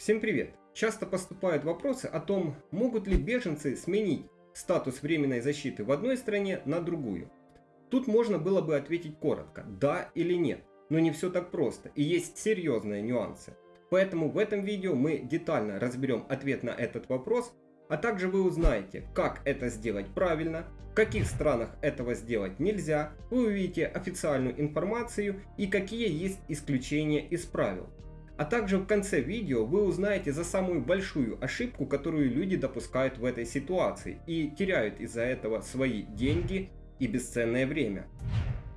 Всем привет! Часто поступают вопросы о том, могут ли беженцы сменить статус временной защиты в одной стране на другую. Тут можно было бы ответить коротко, да или нет, но не все так просто и есть серьезные нюансы. Поэтому в этом видео мы детально разберем ответ на этот вопрос, а также вы узнаете, как это сделать правильно, в каких странах этого сделать нельзя, вы увидите официальную информацию и какие есть исключения из правил. А также в конце видео вы узнаете за самую большую ошибку, которую люди допускают в этой ситуации и теряют из-за этого свои деньги и бесценное время.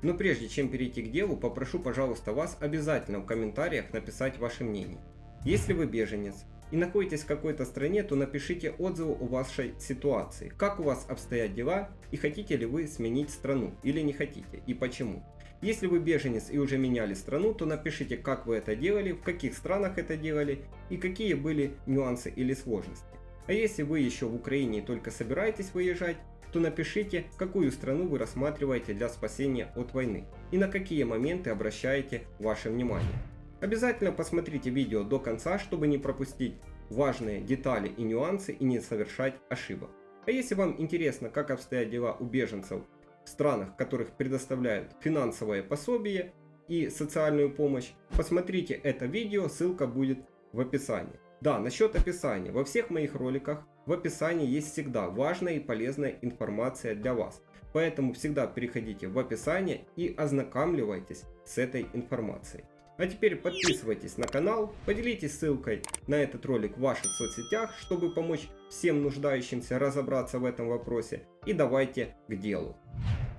Но прежде чем перейти к делу, попрошу пожалуйста вас обязательно в комментариях написать ваше мнение. Если вы беженец и находитесь в какой-то стране, то напишите отзывы о вашей ситуации, как у вас обстоят дела и хотите ли вы сменить страну или не хотите и почему. Если вы беженец и уже меняли страну, то напишите, как вы это делали, в каких странах это делали и какие были нюансы или сложности. А если вы еще в Украине и только собираетесь выезжать, то напишите, какую страну вы рассматриваете для спасения от войны и на какие моменты обращаете ваше внимание. Обязательно посмотрите видео до конца, чтобы не пропустить важные детали и нюансы и не совершать ошибок. А если вам интересно, как обстоят дела у беженцев странах, которых предоставляют финансовое пособие и социальную помощь, посмотрите это видео, ссылка будет в описании. Да, насчет описания. Во всех моих роликах в описании есть всегда важная и полезная информация для вас. Поэтому всегда переходите в описание и ознакомливайтесь с этой информацией. А теперь подписывайтесь на канал, поделитесь ссылкой на этот ролик в ваших соцсетях, чтобы помочь всем нуждающимся разобраться в этом вопросе. И давайте к делу.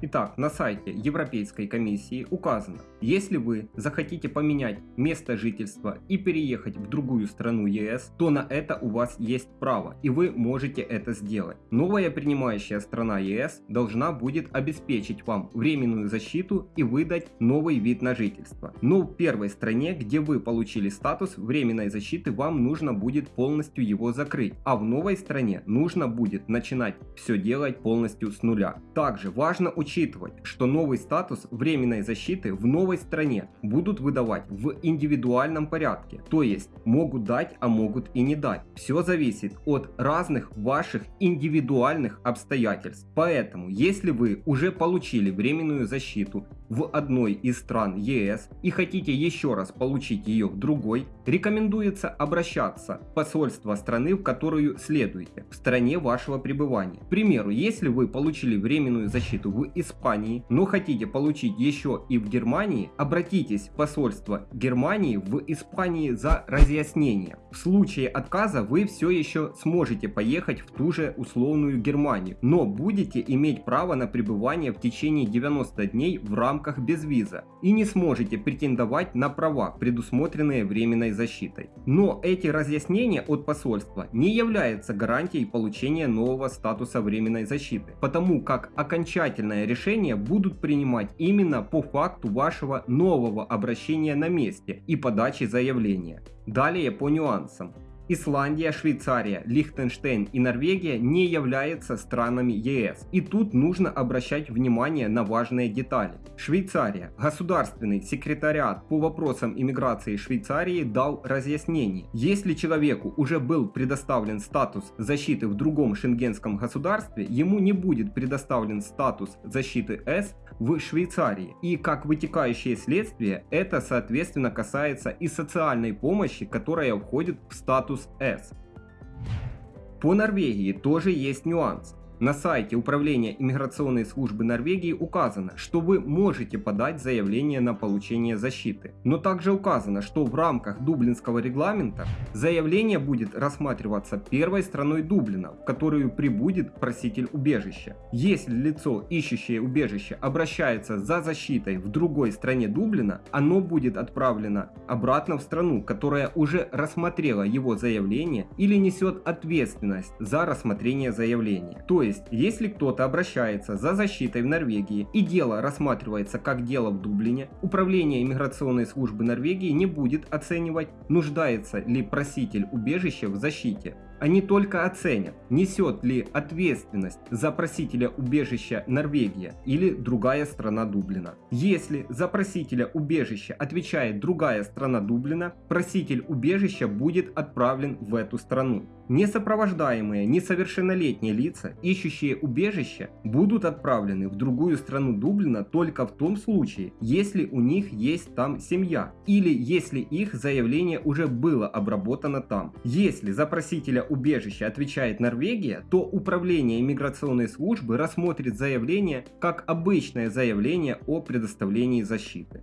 Итак, на сайте Европейской комиссии указано, если вы захотите поменять место жительства и переехать в другую страну ЕС, то на это у вас есть право и вы можете это сделать. Новая принимающая страна ЕС должна будет обеспечить вам временную защиту и выдать новый вид на жительство. Но в первой стране, где вы получили статус временной защиты, вам нужно будет полностью его закрыть, а в новой стране нужно будет начинать все делать полностью с нуля. Также важно учитывать учитывать, что новый статус временной защиты в новой стране будут выдавать в индивидуальном порядке, то есть могут дать, а могут и не дать. Все зависит от разных ваших индивидуальных обстоятельств. Поэтому, если вы уже получили временную защиту в одной из стран ЕС и хотите еще раз получить ее в другой, рекомендуется обращаться в посольство страны, в которую следуете, в стране вашего пребывания. К примеру, если вы получили временную защиту в Испании, но хотите получить еще и в Германии, обратитесь в посольство Германии в Испании за разъяснение. В случае отказа вы все еще сможете поехать в ту же условную Германию, но будете иметь право на пребывание в течение 90 дней в рамках безвиза и не сможете претендовать на права, предусмотренные временной защитой. Но эти разъяснения от посольства не являются гарантией получения нового статуса временной защиты, потому как окончательное решения будут принимать именно по факту вашего нового обращения на месте и подачи заявления. Далее по нюансам. Исландия, Швейцария, Лихтенштейн и Норвегия не являются странами ЕС. И тут нужно обращать внимание на важные детали. Швейцария. Государственный секретариат по вопросам иммиграции Швейцарии дал разъяснение. Если человеку уже был предоставлен статус защиты в другом шенгенском государстве, ему не будет предоставлен статус защиты С в Швейцарии. И как вытекающее следствие, это соответственно касается и социальной помощи, которая входит в статус S. По Норвегии тоже есть нюанс. На сайте Управления иммиграционной службы Норвегии указано, что вы можете подать заявление на получение защиты. Но также указано, что в рамках Дублинского регламента заявление будет рассматриваться первой страной Дублина, в которую прибудет проситель убежища. Если лицо, ищущее убежище, обращается за защитой в другой стране Дублина, оно будет отправлено обратно в страну, которая уже рассмотрела его заявление или несет ответственность за рассмотрение заявления. То есть, если кто-то обращается за защитой в Норвегии и дело рассматривается как дело в Дублине, Управление иммиграционной службы Норвегии не будет оценивать, нуждается ли проситель убежища в защите, Они только оценят, несет ли ответственность за просителя убежища Норвегия или другая страна Дублина. Если за просителя убежища отвечает другая страна Дублина, проситель убежища будет отправлен в эту страну. Несопровождаемые несовершеннолетние лица, ищущие убежище, будут отправлены в другую страну Дублина только в том случае, если у них есть там семья или если их заявление уже было обработано там. Если за убежища отвечает Норвегия, то Управление иммиграционной службы рассмотрит заявление как обычное заявление о предоставлении защиты.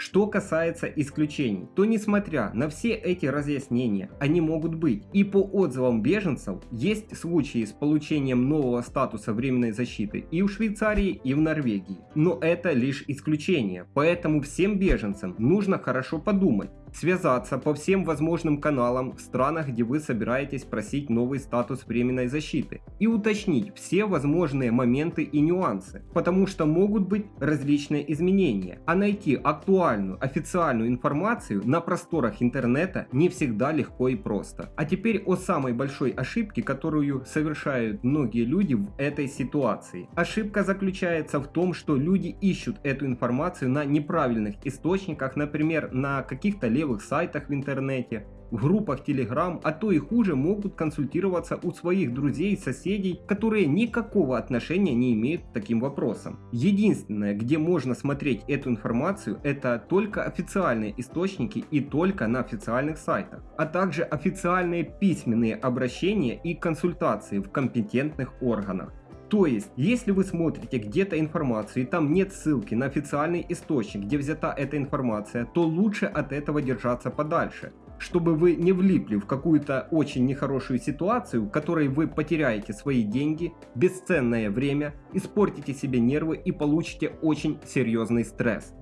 Что касается исключений, то несмотря на все эти разъяснения, они могут быть. И по отзывам беженцев, есть случаи с получением нового статуса временной защиты и в Швейцарии, и в Норвегии. Но это лишь исключение, поэтому всем беженцам нужно хорошо подумать, связаться по всем возможным каналам в странах, где вы собираетесь просить новый статус временной защиты и уточнить все возможные моменты и нюансы, потому что могут быть различные изменения, а найти актуальную официальную информацию на просторах интернета не всегда легко и просто. А теперь о самой большой ошибке, которую совершают многие люди в этой ситуации. Ошибка заключается в том, что люди ищут эту информацию на неправильных источниках, например, на каких-то левых сайтах в интернете, в группах Telegram, а то и хуже могут консультироваться у своих друзей и соседей, которые никакого отношения не имеют к таким вопросам. Единственное, где можно смотреть эту информацию, это только официальные источники и только на официальных сайтах, а также официальные письменные обращения и консультации в компетентных органах. То есть, если вы смотрите где-то информацию и там нет ссылки на официальный источник, где взята эта информация, то лучше от этого держаться подальше чтобы вы не влипли в какую-то очень нехорошую ситуацию, в которой вы потеряете свои деньги, бесценное время, испортите себе нервы и получите очень серьезный стресс.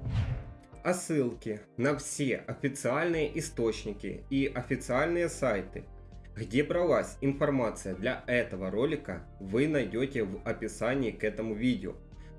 А ссылки на все официальные источники и официальные сайты где бралась информация для этого ролика, вы найдете в описании к этому видео.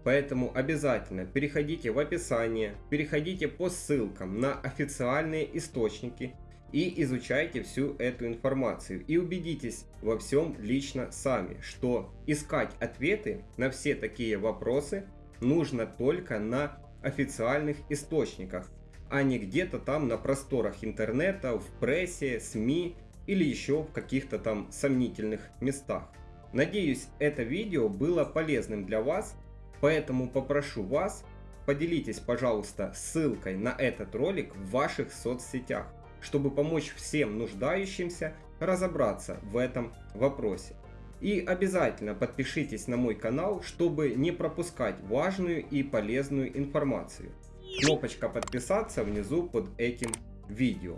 Поэтому обязательно переходите в описание, переходите по ссылкам на официальные источники и изучайте всю эту информацию. И убедитесь во всем лично сами, что искать ответы на все такие вопросы нужно только на официальных источниках, а не где-то там на просторах интернета, в прессе, СМИ или еще в каких-то там сомнительных местах. Надеюсь, это видео было полезным для вас, поэтому попрошу вас, поделитесь, пожалуйста, ссылкой на этот ролик в ваших соцсетях, чтобы помочь всем нуждающимся разобраться в этом вопросе. И обязательно подпишитесь на мой канал, чтобы не пропускать важную и полезную информацию. Кнопочка подписаться внизу под этим видео.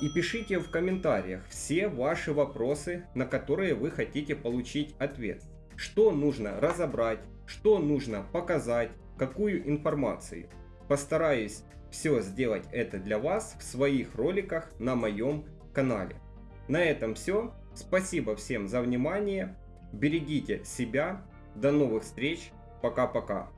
И пишите в комментариях все ваши вопросы, на которые вы хотите получить ответ. Что нужно разобрать, что нужно показать, какую информацию. Постараюсь все сделать это для вас в своих роликах на моем канале. На этом все. Спасибо всем за внимание. Берегите себя. До новых встреч. Пока-пока.